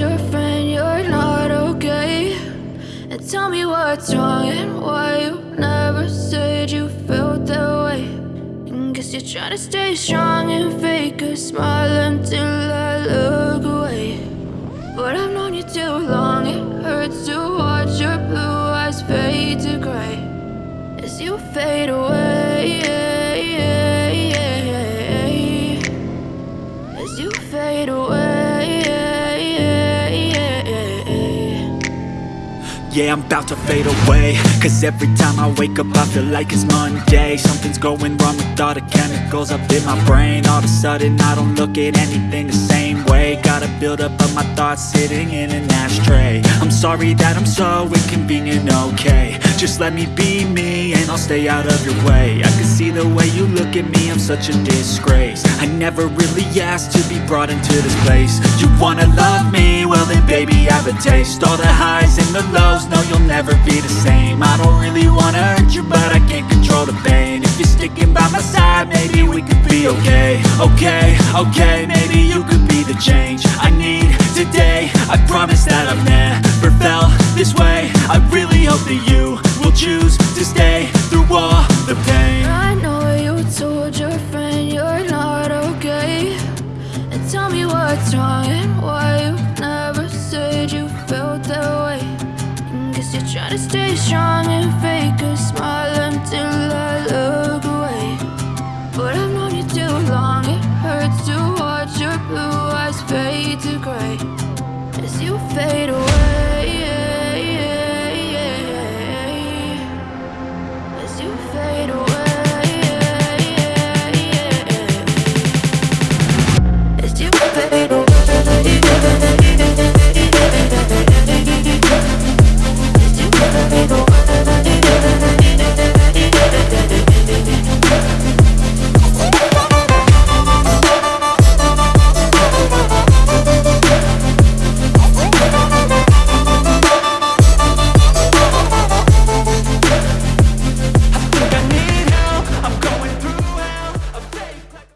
your friend you're not okay. And tell me what's wrong and why you never said you felt that way. And guess you're trying to stay strong and fake a smile until I look away Yeah, I'm about to fade away. Cause every time I wake up I feel like it's Monday. Something's going wrong with all the chemicals up in my brain. All of a sudden I don't look at anything the same Gotta build up of my thoughts sitting in an ashtray. I'm sorry that I'm so inconvenient, okay. Just let me be me and I'll stay out of your way. I can see the way you look at me, I'm such a disgrace. I never really asked to be brought into this place. You wanna love me? Well then baby I have a taste. All the highs and the lows, no you'll never be the same. I don't really wanna hurt you but okay Okay, okay, maybe you could be the change I need today I promise that I've never felt this way I really hope that you will choose to stay through all the pain I know you told your friend you're not okay. And tell me what's wrong and why you never said you felt that way. Guess you're trying to stay strong and fake a smile until to cry as you fade away. As you fade away. As you fade away.